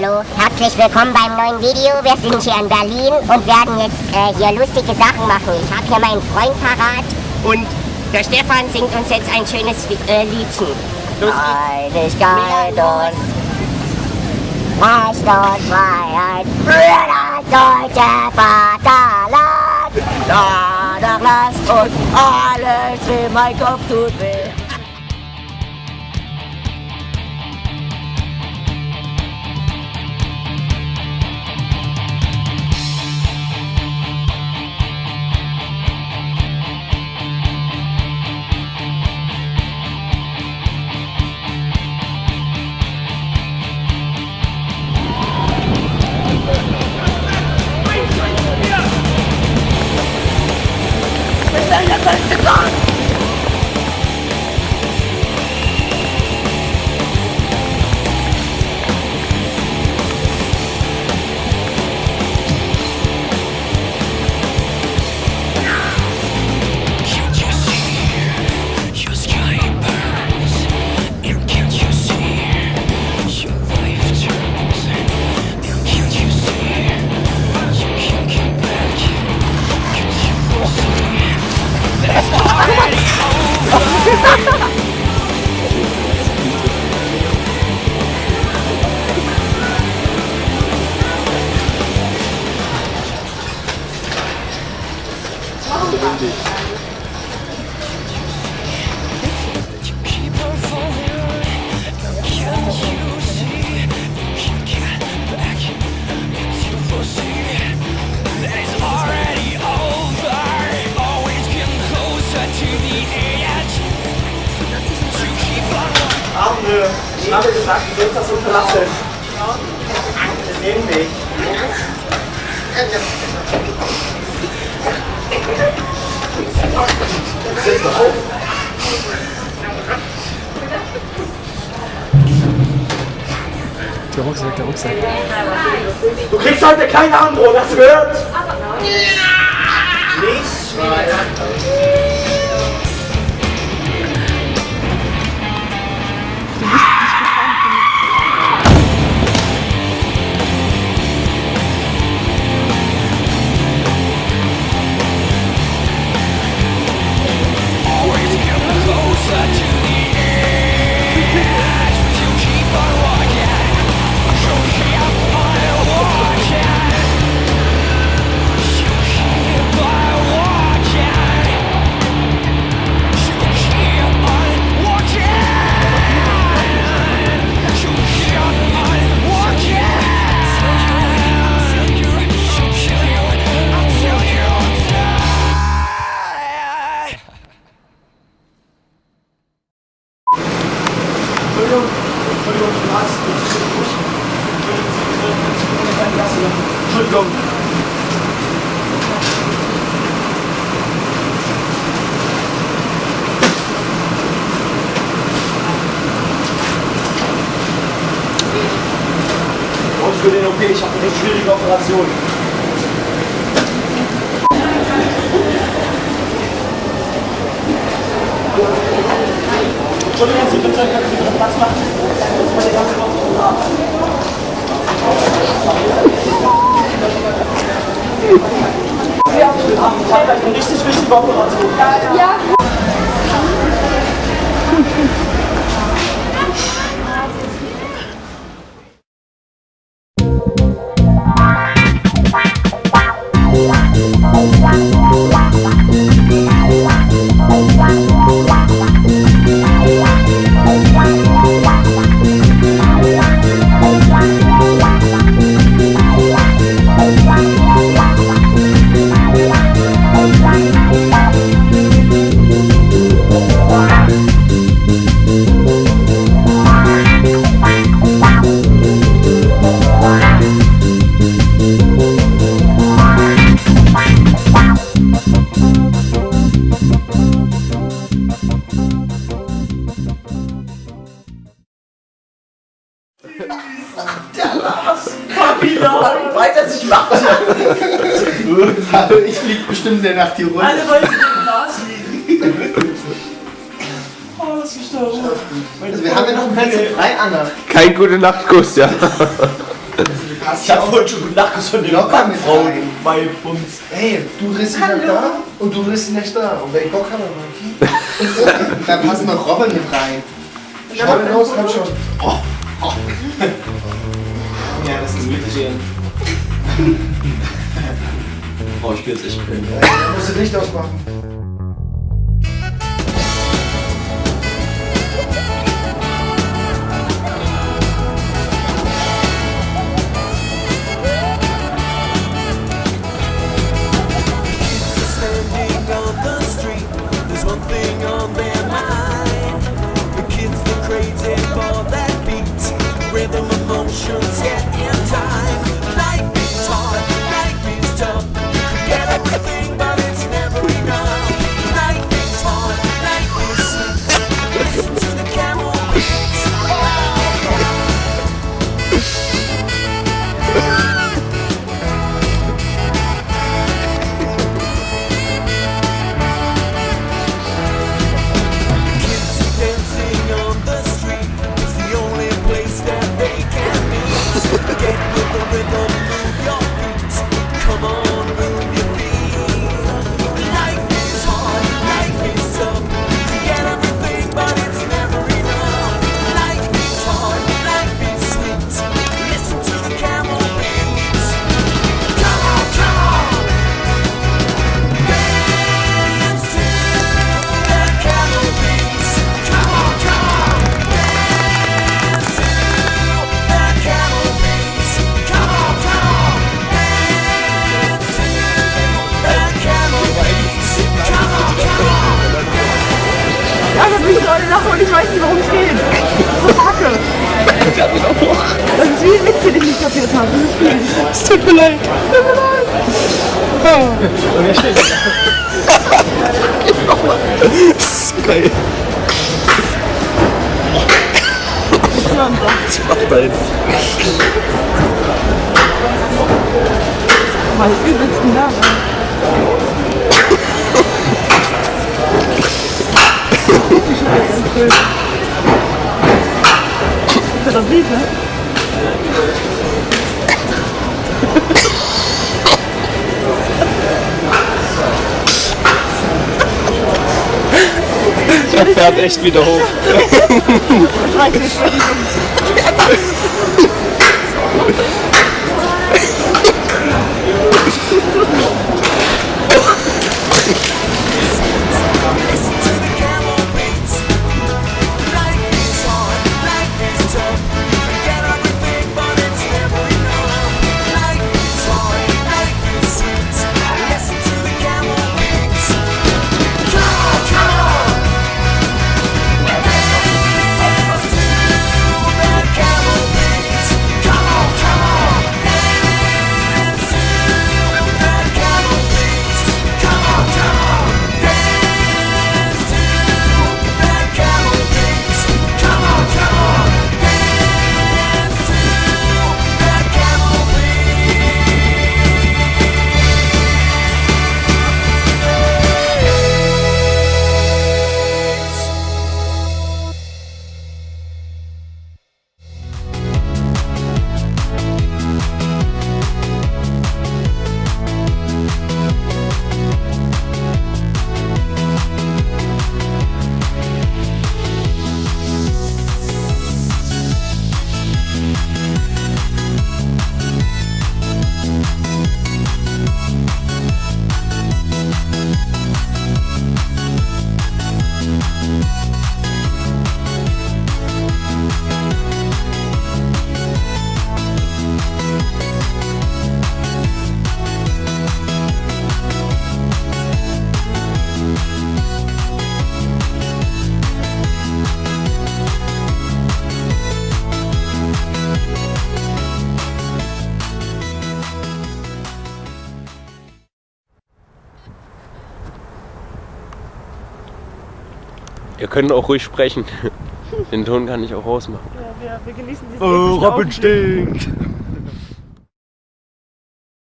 Hallo, herzlich willkommen beim neuen Video. Wir sind hier in Berlin und werden jetzt äh, hier lustige Sachen machen. Ich habe hier meinen Freund parat und der Stefan singt uns jetzt ein schönes äh, Liedchen. Los geht's. Einigkeit und Freiheit für das deutsche Vaterland. Danach lasst uns alles weh, mein Kopf tut weh. Ich habe gesagt, du sollst das unterlassen. Wir nehmen dich. Sitz mal auf. Der Rucksack, der Rucksack. Du kriegst heute keine Antwort, du gehört? Nicht schreien. OP, ich habe eine recht schwierige Operation. Entschuldigung, Sie bitte, können Sie bitte Platz machen? Sonst muss ich ganz kurz zum. Ich habe eine richtig wichtige Operation. Der bestimmt der Nacht hier runter. Alle wollen den liegen. Oh, lass mich da ruhen. Also wir haben ja noch einen Platz frei, Anna. Kein gute Nachtkuss, ja. Ich hab vorhin schon gute Nacht von den Locker mit Frauen bei uns. Hey, du drehst dich nach da und du drehst dich nicht da. Und wenn ich Bock habe, dann dann passen noch Robin mit rein. Schau ihn los, komm schon. Oh, oh. Ja, das ist Mitgehen. Oh, ich will jetzt echt musst du Licht ausmachen. Das ist wie ein Witz, den ich nicht kapiert habe. Das ist. Es tut mir leid. Tut mir leid. Geil. Mach mal jetzt. Mal übelst nah. Ist das Lied, ne? Er fährt echt wieder hoch. yourself Ihr könnt auch ruhig sprechen. Den Ton kann ich auch rausmachen. Ja, wir, wir genießen diesen Oh, epischen Robin stinkt.